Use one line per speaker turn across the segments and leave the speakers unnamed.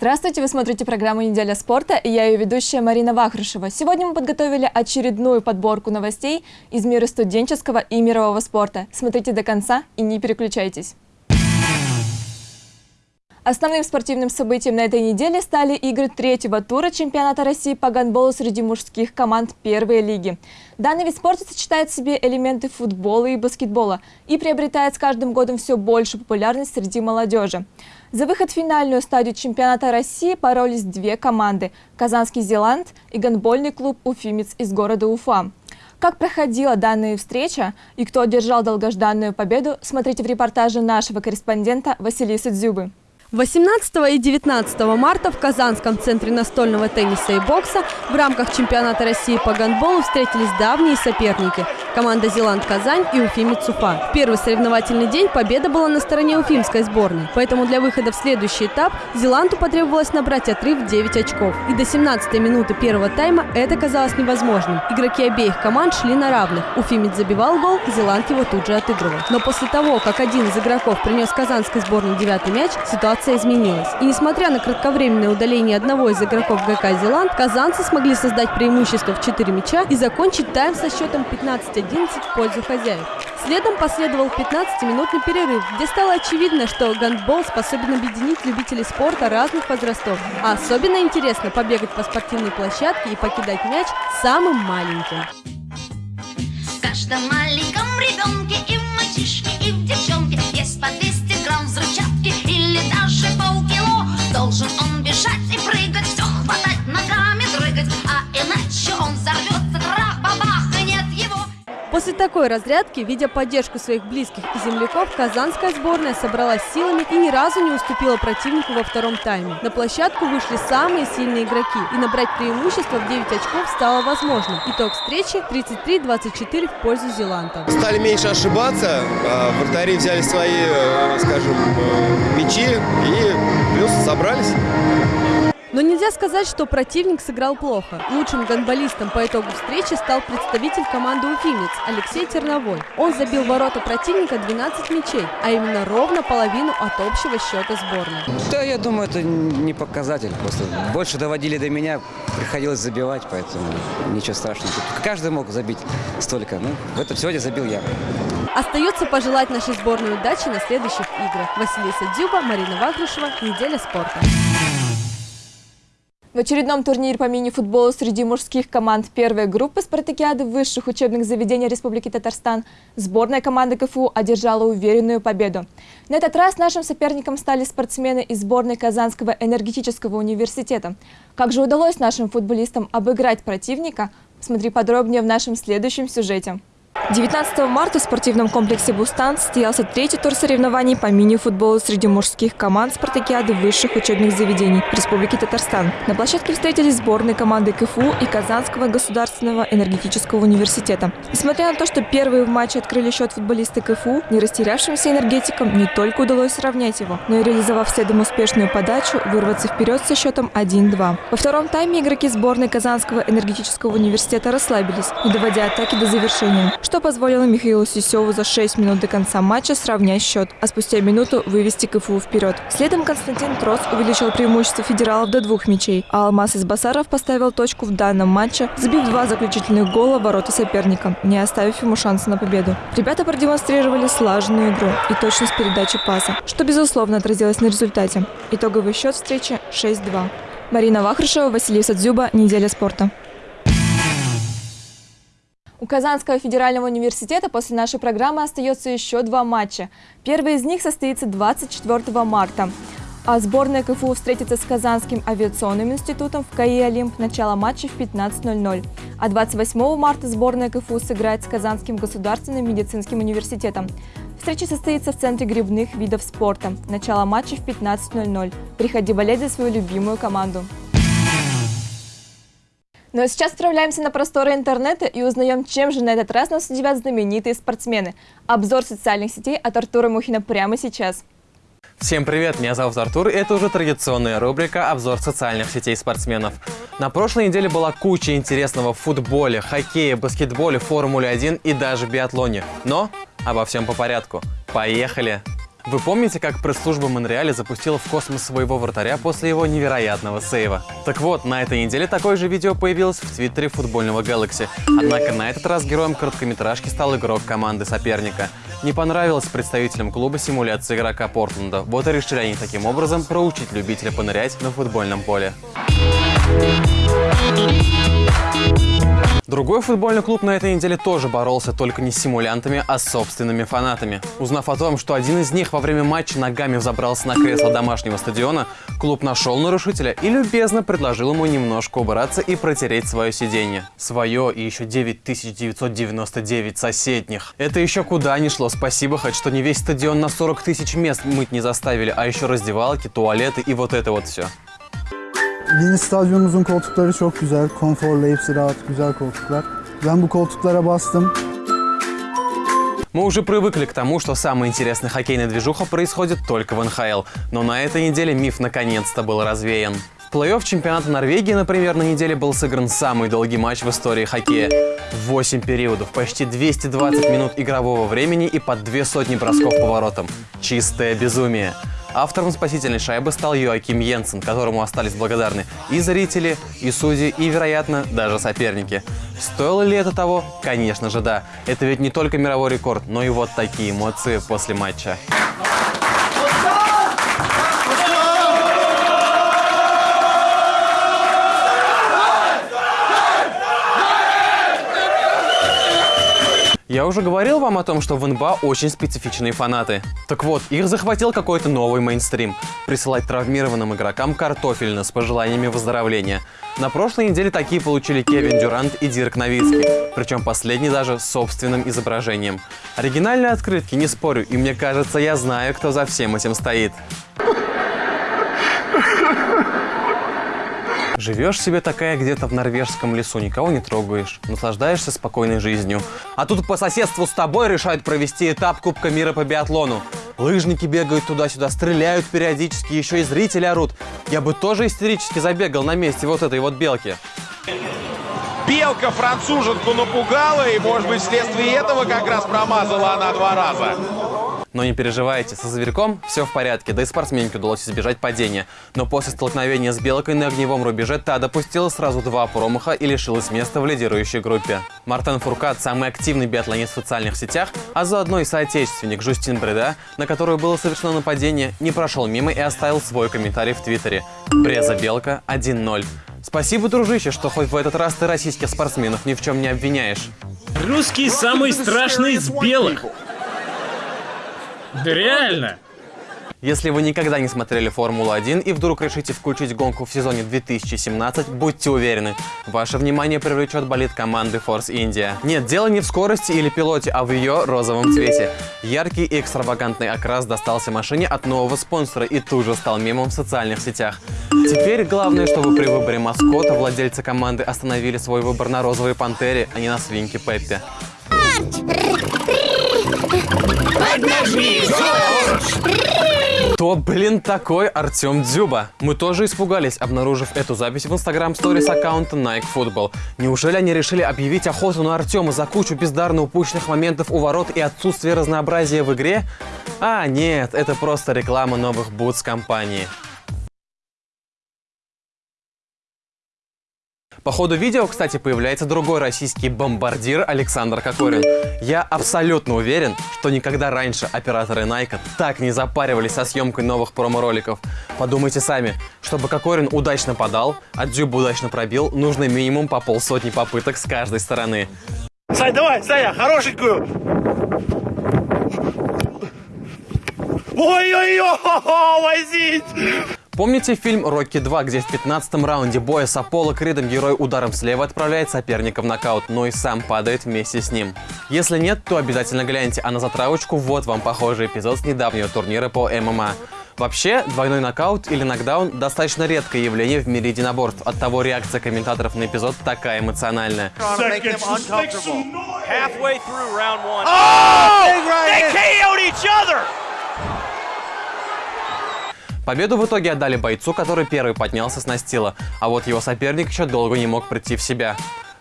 Здравствуйте, вы смотрите программу «Неделя спорта» и я ее ведущая Марина Вахрушева. Сегодня мы подготовили очередную подборку новостей из мира студенческого и мирового спорта. Смотрите до конца и не переключайтесь. Основным спортивным событием на этой неделе стали игры третьего тура чемпионата России по гандболу среди мужских команд первой лиги. Данный вид спорта сочетает в себе элементы футбола и баскетбола и приобретает с каждым годом все больше популярность среди молодежи. За выход в финальную стадию чемпионата России боролись две команды – Казанский Зеланд и гандбольный клуб «Уфимец» из города Уфа. Как проходила данная встреча и кто одержал долгожданную победу, смотрите в репортаже нашего корреспондента Василисы Дзюбы.
18 и 19 марта в Казанском центре настольного тенниса и бокса в рамках чемпионата России по гандболу встретились давние соперники – команда «Зеланд-Казань» и «Уфимец Уфа». В первый соревновательный день победа была на стороне уфимской сборной, поэтому для выхода в следующий этап «Зеланду» потребовалось набрать отрыв 9 очков. И до 17-й минуты первого тайма это казалось невозможным. Игроки обеих команд шли на равных. Уфимец забивал гол, «Зеланд» его тут же отыгрывал. Но после того, как один из игроков принес казанской сборной девятый мяч, ситуация ситуация изменилась. И несмотря на кратковременное удаление одного из игроков ГК «Зеланд», казанцы смогли создать преимущество в 4 мяча и закончить тайм со счетом 15-11 в пользу хозяев. Следом последовал 15-минутный перерыв, где стало очевидно, что гандбол способен объединить любителей спорта разных возрастов. А особенно интересно побегать по спортивной площадке и покидать мяч самым маленьким. В каждом маленьком ребенке и такой разрядки, видя поддержку своих близких и земляков, казанская сборная собралась силами и ни разу не уступила противнику во втором тайме. На площадку вышли самые сильные игроки, и набрать преимущество в 9 очков стало возможным. Итог встречи 33-24 в пользу Зеланда.
Стали меньше ошибаться, а вратари взяли свои, э, скажем, э, мячи и плюс собрались.
Но нельзя сказать, что противник сыграл плохо. Лучшим гонболистом по итогу встречи стал представитель команды «Уфимец» Алексей Терновой. Он забил ворота противника 12 мячей, а именно ровно половину от общего счета сборной.
Да, я думаю, это не показатель. Просто больше доводили до меня, приходилось забивать, поэтому ничего страшного. Каждый мог забить столько. Ну, в этом сегодня забил я.
Остается пожелать нашей сборной удачи на следующих играх. Василиса Дюба, Марина Вагрушева. Неделя спорта.
В очередном турнире по мини-футболу среди мужских команд первой группы спартакиады высших учебных заведений Республики Татарстан сборная команды КФУ одержала уверенную победу. На этот раз нашим соперником стали спортсмены из сборной Казанского энергетического университета. Как же удалось нашим футболистам обыграть противника? Смотри подробнее в нашем следующем сюжете. 19 марта в спортивном комплексе «Бустан» состоялся третий тур соревнований по мини-футболу среди мужских команд спартакиады высших учебных заведений Республики Татарстан. На площадке встретились сборные команды КФУ и Казанского государственного энергетического университета. Несмотря на то, что первые в матче открыли счет футболисты КФУ, не растерявшимся энергетикам не только удалось сравнять его, но и реализовав следом успешную подачу, вырваться вперед со счетом 1-2. Во втором тайме игроки сборной Казанского энергетического университета расслабились, не доводя атаки до завершения что позволило Михаилу Сисеву за 6 минут до конца матча сравнять счет, а спустя минуту вывести КФУ вперед. Следом Константин Трос увеличил преимущество федералов до двух мячей, а Алмаз из Басаров поставил точку в данном матче, забив два заключительных гола в ворота соперника, не оставив ему шанса на победу. Ребята продемонстрировали слаженную игру и точность передачи паса, что безусловно отразилось на результате. Итоговый счет встречи 6-2. Марина Вахрушева, Василий Садзюба. Неделя спорта. У Казанского федерального университета после нашей программы остается еще два матча. Первый из них состоится 24 марта. А сборная КФУ встретится с Казанским авиационным институтом в КАИ «Олимп». Начало матча в 15.00. А 28 марта сборная КФУ сыграет с Казанским государственным медицинским университетом. Встреча состоится в Центре грибных видов спорта. Начало матча в 15.00. Приходи болеть за свою любимую команду. Ну а сейчас отправляемся на просторы интернета и узнаем, чем же на этот раз нас удивят знаменитые спортсмены. Обзор социальных сетей от Артура Мухина прямо сейчас.
Всем привет, меня зовут Артур, и это уже традиционная рубрика «Обзор социальных сетей спортсменов». На прошлой неделе была куча интересного в футболе, хоккее, баскетболе, формуле 1 и даже биатлоне. Но обо всем по порядку. Поехали! Вы помните, как пресс-служба Монреаля запустила в космос своего вратаря после его невероятного сейва? Так вот, на этой неделе такое же видео появилось в твиттере футбольного Galaxy. Однако на этот раз героем короткометражки стал игрок команды соперника. Не понравилась представителям клуба симуляция игрока Портленда. Вот и решили они таким образом проучить любителя понырять на футбольном поле. Другой футбольный клуб на этой неделе тоже боролся только не с симулянтами, а с собственными фанатами. Узнав о том, что один из них во время матча ногами взобрался на кресло домашнего стадиона, клуб нашел нарушителя и любезно предложил ему немножко убраться и протереть свое сиденье. Свое и еще 9999 соседних. Это еще куда ни шло. Спасибо хоть, что не весь стадион на 40 tысяч мест мыть не заставили, а еще раздевалки, туалеты и вот это вот все.
Yeni stadyumumuzun koltukları çok güzel, konforlu, hepsi rahat, güzel koltuklar. Ben bu koltuklara bastım.
Мы уже привыкли к тому, что самая интересная хоккейная движуха происходит только в НХЛ. Но на этой неделе миф наконец-то был развеян. В плей-офф чемпионата Норвегии, например, на неделе был сыгран самый долгий матч в истории хоккея. 8 периодов, почти 220 минут игрового времени и под две сотни бросков по воротам. Чистое безумие. Автором спасительной шайбы стал Йоаким Йенсен, которому остались благодарны и зрители, и судьи, и, вероятно, даже соперники. Стоило ли это того? Конечно же да. Это ведь не только мировой рекорд, но и вот такие эмоции после матча. Я уже говорил вам о том, что в НБА очень специфичные фанаты. Так вот, их захватил какой-то новый мейнстрим. Присылать травмированным игрокам картофельно с пожеланиями выздоровления. На прошлой неделе такие получили Кевин Дюрант и Дирк Новицкий. Причем последний даже с собственным изображением. Оригинальные открытки, не спорю, и мне кажется, я знаю, кто за всем этим стоит. Живешь себе такая где-то в норвежском лесу, никого не трогаешь, наслаждаешься спокойной жизнью. А тут по соседству с тобой решают провести этап Кубка мира по биатлону. Лыжники бегают туда-сюда, стреляют периодически, еще и зрители орут. Я бы тоже истерически забегал на месте вот этой вот белки.
Белка француженку напугала, и, может быть, вследствие этого как раз промазала она два раза.
Но не переживайте, со зверьком все в порядке, да и спортсменке удалось избежать падения. Но после столкновения с белкой на огневом рубеже та допустила сразу два промаха и лишилась места в лидирующей группе. Мартен Фуркат – самый активный биатлонист в социальных сетях, а заодно и соотечественник Жустин Бреда, на которую было совершено нападение, не прошел мимо и оставил свой комментарий в Твиттере. Бреза Белка 1-0. Спасибо, дружище, что хоть в этот раз ты российских спортсменов ни в чем не обвиняешь.
Русский самый страшный из белых. Да реально.
Если вы никогда не смотрели Формулу-1 и вдруг решите включить гонку в сезоне 2017, будьте уверены, ваше внимание привлечет болит команды Force India. Нет, дело не в скорости или пилоте, а в ее розовом цвете. Яркий и экстравагантный окрас достался машине от нового спонсора и тут же стал мемом в социальных сетях. Теперь главное, чтобы при выборе маскота владельцы команды остановили свой выбор на розовой пантере, а не на свинке Пеппе. Кто, блин, такой Артем Дзюба? Мы тоже испугались, обнаружив эту запись в инстаграм сторис аккаунта Nike Football. Неужели они решили объявить охоту на Артема за кучу бездарно упущенных моментов у ворот и отсутствие разнообразия в игре? А, нет, это просто реклама новых бутс компании. По ходу видео, кстати, появляется другой российский бомбардир Александр Кокорин. Я абсолютно уверен, что никогда раньше операторы Nike так не запаривались со съемкой новых промо-роликов. Подумайте сами, чтобы Кокорин удачно подал, а Дзюб удачно пробил, нужно минимум по полсотни попыток с каждой стороны.
Сань, давай, Саня, хорошенькую. Ой-ой-ой, возить!
Помните фильм «Рокки 2», где в 15-м раунде боя с Аполло Кридом герой ударом слева отправляет соперника в нокаут, но и сам падает вместе с ним? Если нет, то обязательно гляньте, а на затравочку вот вам похожий эпизод с недавнего турнира по ММА. Вообще, двойной нокаут или нокдаун – достаточно редкое явление в мире единоборств. Оттого реакция комментаторов на эпизод такая эмоциональная.
Halfway through round one. Oh! They KO'd each other!
Победу в итоге отдали бойцу, который первый поднялся с настила, а вот его соперник еще долго не мог прийти в себя.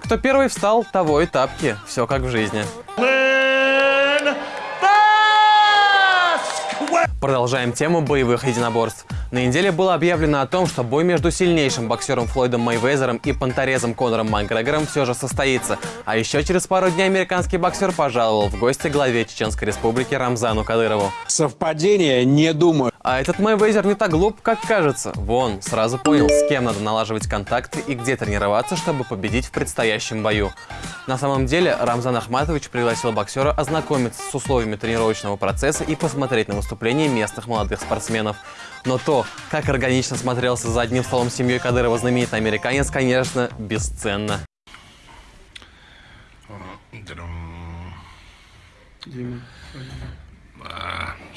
Кто первый встал, того и тапки. Все как в жизни. Продолжаем тему боевых единоборств. На неделе было объявлено о том, что бой между сильнейшим боксером Флойдом Мейвезером и понторезом Конором Макгрегором все же состоится. А еще через пару дней американский боксер пожаловал в гости главе Чеченской республики Рамзану Кадырову.
Совпадение? Не думаю.
А этот Мейвезер не так глуп, как кажется. Вон, сразу понял, с кем надо налаживать контакты и где тренироваться, чтобы победить в предстоящем бою. На самом деле, Рамзан Ахматович пригласил боксера ознакомиться с условиями тренировочного процесса и посмотреть на выступления местных молодых спортсменов. Но то, как органично смотрелся за одним столом с семьей Кадырова знаменитый американец, конечно, бесценно.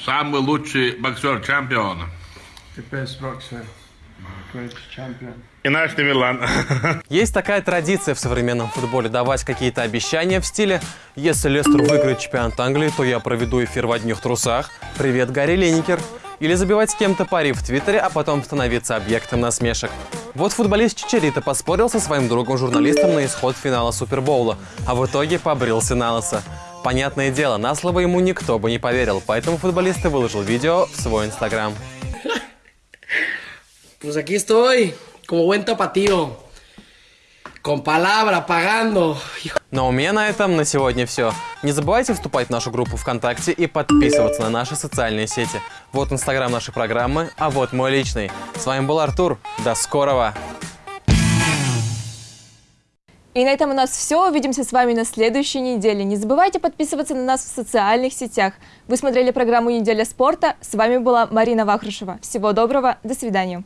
Самый лучший боксер, чемпион.
И наш Милан.
Есть такая традиция в современном футболе давать какие-то обещания в стиле «Если Лестер выиграет чемпионат Англии, то я проведу эфир в одних трусах. Привет, Гарри Линникер». Или забивать с кем-то пари в Твиттере, а потом становиться объектом насмешек. Вот футболист Чичерита поспорил со своим другом-журналистом на исход финала Супербоула, а в итоге побрился на лысо. Понятное дело, на слово ему никто бы не поверил, поэтому футболист и выложил видео в свой инстаграм.
Pues aquí estoy, como buen tapatío. Con palabra, pagando.
Но у меня на этом на сегодня все. Не забывайте вступать в нашу группу ВКонтакте и подписываться на наши социальные сети. Вот инстаграм нашей программы, а вот мой личный. С вами был Артур. До скорого!
И на этом у нас все. Увидимся с вами на следующей неделе. Не забывайте подписываться на нас в социальных сетях. Вы смотрели программу «Неделя спорта». С вами была Марина Вахрушева. Всего доброго. До свидания.